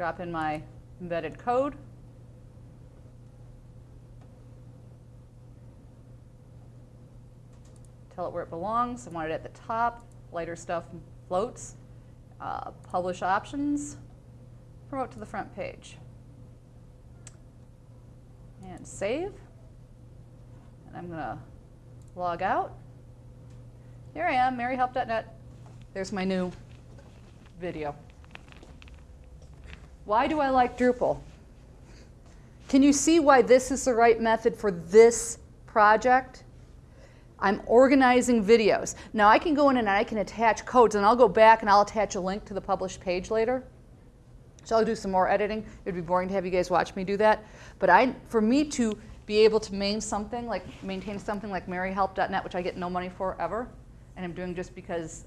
drop in my embedded code. Tell it where it belongs. I want it at the top. Lighter stuff floats. Uh, publish options. Promote to the front page. And save. And I'm going to log out. Here I am, maryhelp.net. There's my new video. Why do I like Drupal? Can you see why this is the right method for this project? I'm organizing videos. Now I can go in and I can attach codes and I'll go back and I'll attach a link to the published page later. So I'll do some more editing. It'd be boring to have you guys watch me do that. But I, for me to be able to maintain something like maintain something like maryhelp.net, which I get no money for ever, and I'm doing just because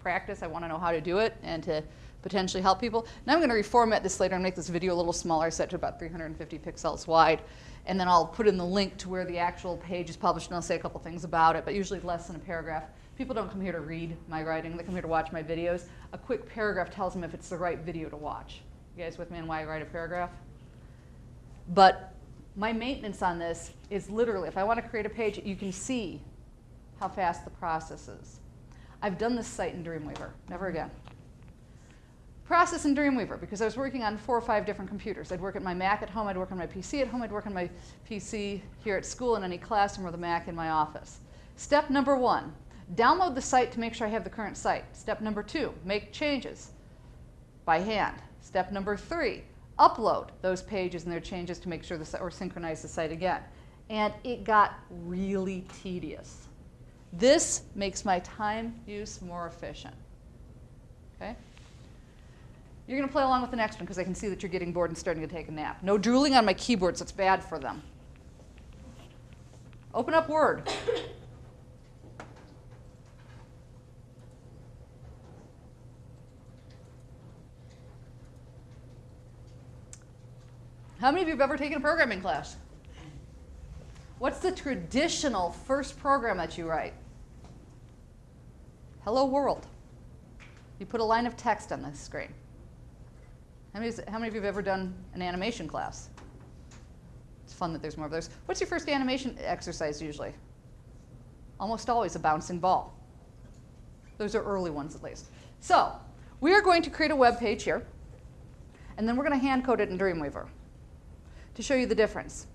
practice, I want to know how to do it and to potentially help people. Now I'm going to reformat this later and make this video a little smaller, set to about 350 pixels wide. And then I'll put in the link to where the actual page is published and I'll say a couple things about it, but usually less than a paragraph. People don't come here to read my writing, they come here to watch my videos. A quick paragraph tells them if it's the right video to watch. You guys with me on why I write a paragraph? But my maintenance on this is literally, if I want to create a page, you can see how fast the process is. I've done this site in Dreamweaver, never again. Process in Dreamweaver, because I was working on four or five different computers. I'd work at my Mac at home, I'd work on my PC at home, I'd work on my PC here at school in any classroom or the Mac in my office. Step number one, download the site to make sure I have the current site. Step number two, make changes by hand. Step number three, upload those pages and their changes to make sure the or synchronize the site again. And it got really tedious. This makes my time use more efficient. Okay? You're going to play along with the next one because I can see that you're getting bored and starting to take a nap. No drooling on my keyboards, it's bad for them. Open up Word. How many of you have ever taken a programming class? What's the traditional first program that you write? Hello world. You put a line of text on the screen. How many, how many of you have ever done an animation class? It's fun that there's more of those. What's your first animation exercise usually? Almost always a bouncing ball. Those are early ones at least. So we are going to create a web page here, and then we're going to hand code it in Dreamweaver to show you the difference.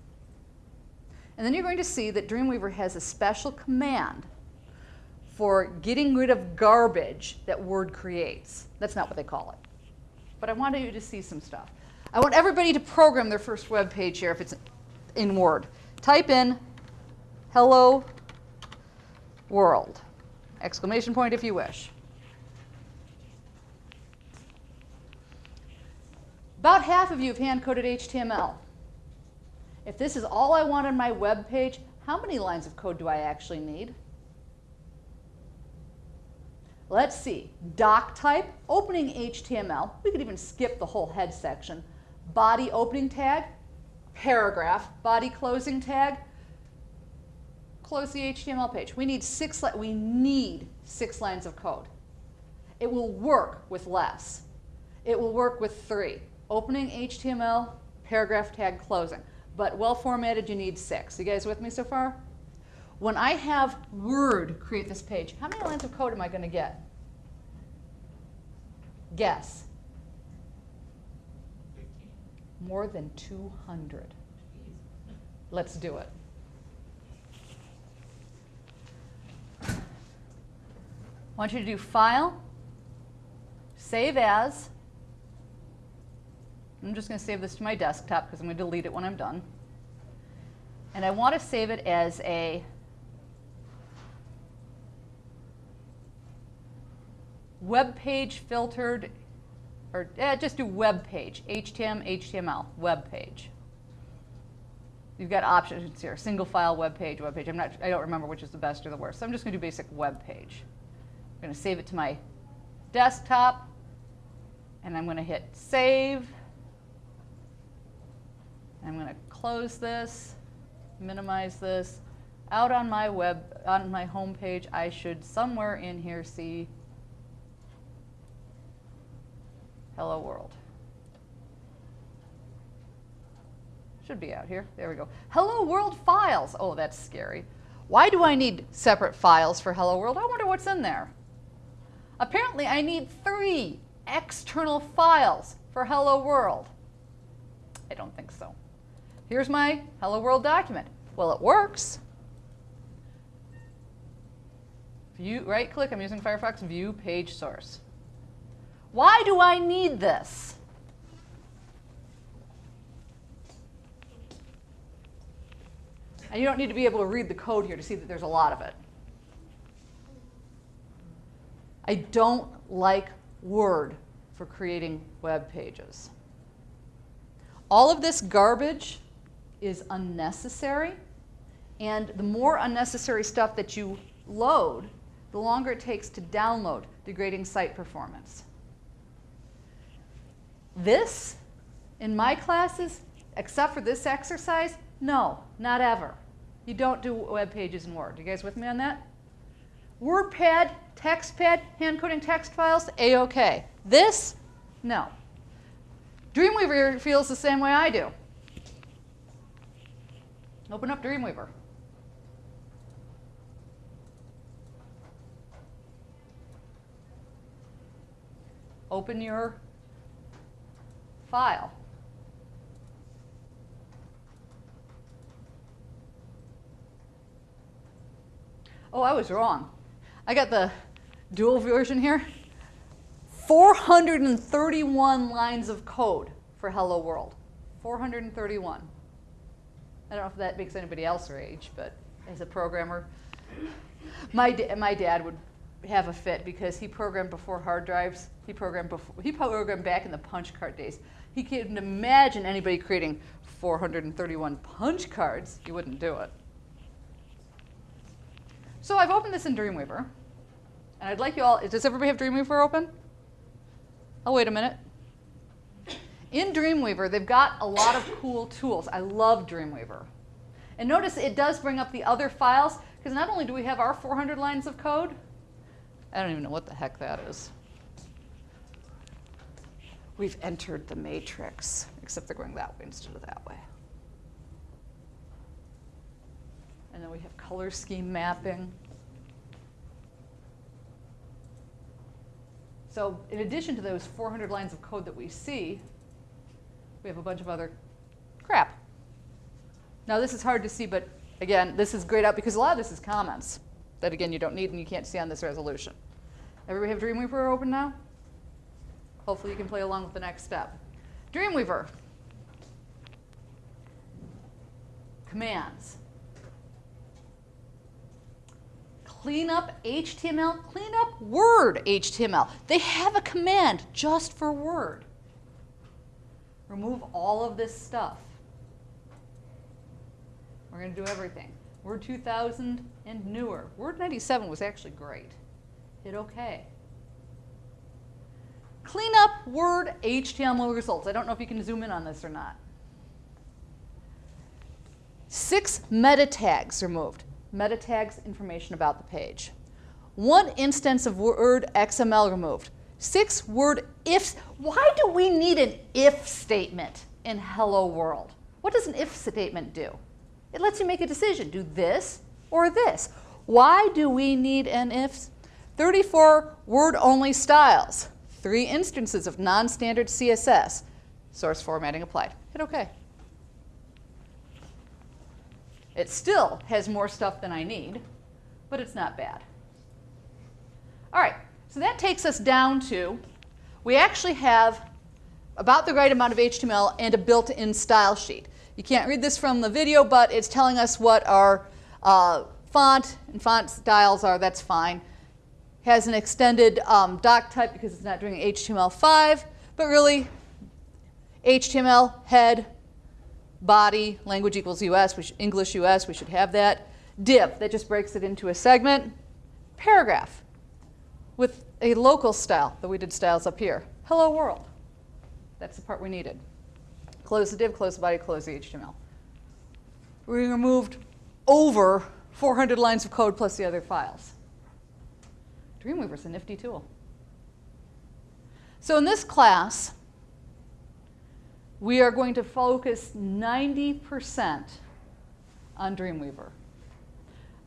And then you're going to see that Dreamweaver has a special command for getting rid of garbage that Word creates. That's not what they call it. But I wanted you to see some stuff. I want everybody to program their first web page here if it's in Word. Type in hello world, exclamation point if you wish. About half of you have hand-coded HTML. If this is all I want on my web page, how many lines of code do I actually need? Let's see, doc type, opening HTML. We could even skip the whole head section. Body opening tag, paragraph, body closing tag, close the HTML page. We need six, we need six lines of code. It will work with less. It will work with three. Opening HTML, paragraph tag, closing but well formatted, you need six. You guys with me so far? When I have Word create this page, how many lines of code am I going to get? Guess. More than 200. Let's do it. I want you to do File, Save As, I'm just going to save this to my desktop because I'm going to delete it when I'm done. And I want to save it as a web page filtered, or eh, just do web page, HTML, HTML, web page. You've got options here, single file, web page, web page. I'm not, I don't remember which is the best or the worst. So I'm just going to do basic web page. I'm going to save it to my desktop, and I'm going to hit save. I'm going to close this, minimize this. Out on my web, on my home page, I should somewhere in here see hello world. Should be out here. There we go. Hello World files. Oh, that's scary. Why do I need separate files for Hello World? I wonder what's in there. Apparently, I need three external files for Hello World. I don't think so. Here's my Hello World document. Well, it works. View, right click, I'm using Firefox, view page source. Why do I need this? And you don't need to be able to read the code here to see that there's a lot of it. I don't like Word for creating web pages. All of this garbage is unnecessary, and the more unnecessary stuff that you load, the longer it takes to download, degrading site performance. This, in my classes, except for this exercise, no, not ever. You don't do web pages in Word. You guys with me on that? WordPad, TextPad, hand coding text files, A-OK. This, no. Dreamweaver feels the same way I do. Open up Dreamweaver. Open your file. Oh, I was wrong. I got the dual version here. 431 lines of code for Hello World. 431. I don't know if that makes anybody else rage, but as a programmer, my, da my dad would have a fit because he programmed before hard drives. He programmed before, he programmed back in the punch card days. He couldn't imagine anybody creating 431 punch cards. He wouldn't do it. So I've opened this in Dreamweaver. And I'd like you all, does everybody have Dreamweaver open? Oh, wait a minute. In Dreamweaver, they've got a lot of cool tools. I love Dreamweaver. And notice it does bring up the other files, because not only do we have our 400 lines of code, I don't even know what the heck that is. We've entered the matrix, except they're going that way instead of that way. And then we have color scheme mapping. So in addition to those 400 lines of code that we see, we have a bunch of other crap. Now this is hard to see, but again, this is grayed out because a lot of this is comments that again you don't need and you can't see on this resolution. Everybody have Dreamweaver open now? Hopefully you can play along with the next step. Dreamweaver. Commands. clean up HTML, clean up Word HTML. They have a command just for Word. Remove all of this stuff. We're going to do everything. Word 2000 and newer. Word 97 was actually great. Hit OK. Clean up Word HTML results. I don't know if you can zoom in on this or not. Six meta tags removed meta tags information about the page. One instance of Word XML removed. Six word ifs. Why do we need an if statement in Hello World? What does an if statement do? It lets you make a decision, do this or this. Why do we need an if? 34 word-only styles, three instances of non-standard CSS, source formatting applied. Hit OK. It still has more stuff than I need, but it's not bad. All right, so that takes us down to, we actually have about the right amount of HTML and a built-in style sheet. You can't read this from the video, but it's telling us what our uh, font and font styles are. That's fine. Has an extended um, doc type because it's not doing HTML5, but really HTML, head, body, language equals US, English US, we should have that. Div, that just breaks it into a segment. Paragraph, with a local style, that we did styles up here. Hello world, that's the part we needed. Close the div, close the body, close the HTML. We removed over 400 lines of code plus the other files. Dreamweaver's a nifty tool. So in this class, we are going to focus 90% on Dreamweaver.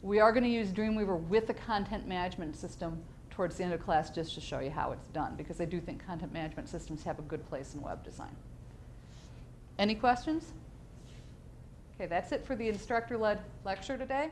We are going to use Dreamweaver with the content management system towards the end of class just to show you how it's done because I do think content management systems have a good place in web design. Any questions? Okay, that's it for the instructor-led lecture today.